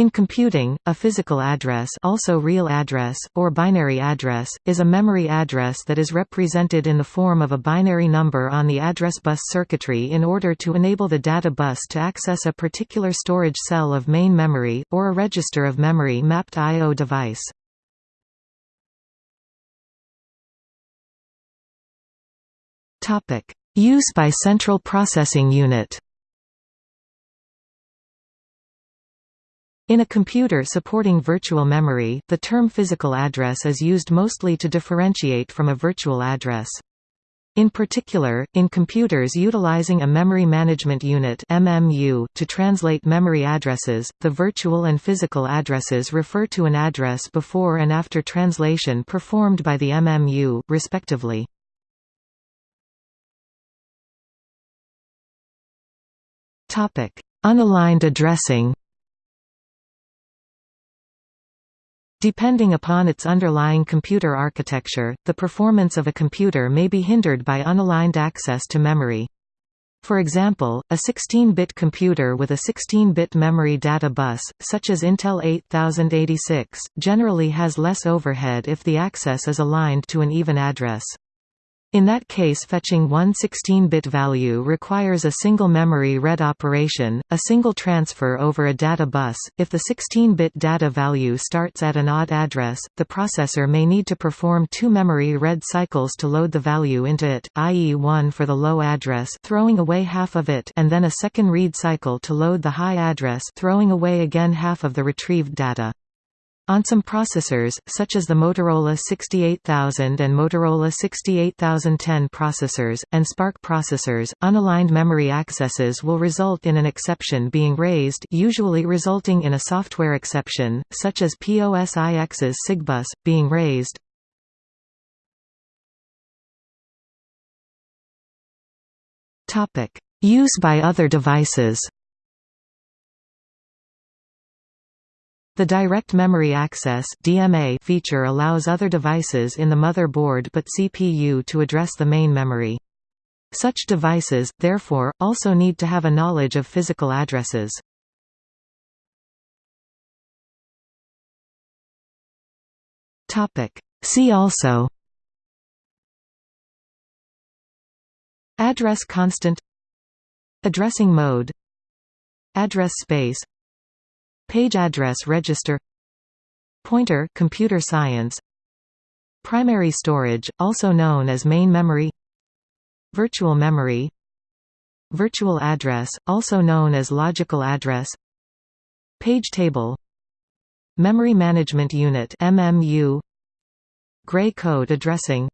In computing, a physical address also real address, or binary address, is a memory address that is represented in the form of a binary number on the address bus circuitry in order to enable the data bus to access a particular storage cell of main memory, or a register of memory mapped I.O. device. Use by central processing unit In a computer supporting virtual memory, the term physical address is used mostly to differentiate from a virtual address. In particular, in computers utilizing a Memory Management Unit (MMU) to translate memory addresses, the virtual and physical addresses refer to an address before and after translation performed by the MMU, respectively. Topic: Unaligned addressing. Depending upon its underlying computer architecture, the performance of a computer may be hindered by unaligned access to memory. For example, a 16-bit computer with a 16-bit memory data bus, such as Intel 8086, generally has less overhead if the access is aligned to an even address. In that case fetching one 16-bit value requires a single memory read operation, a single transfer over a data bus. If the 16-bit data value starts at an odd address, the processor may need to perform two memory read cycles to load the value into it, i.e. one for the low address throwing away half of it and then a second read cycle to load the high address throwing away again half of the retrieved data. On some processors, such as the Motorola 68000 and Motorola 68010 processors, and SPARC processors, unaligned memory accesses will result in an exception being raised usually resulting in a software exception, such as POSIX's SIGBUS, being raised. Use by other devices The Direct Memory Access (DMA) feature allows other devices in the motherboard but CPU to address the main memory. Such devices, therefore, also need to have a knowledge of physical addresses. See also Address constant Addressing mode Address space Page address register Pointer computer science Primary storage, also known as main memory Virtual memory Virtual address, also known as logical address Page table Memory Management Unit MMU Gray code addressing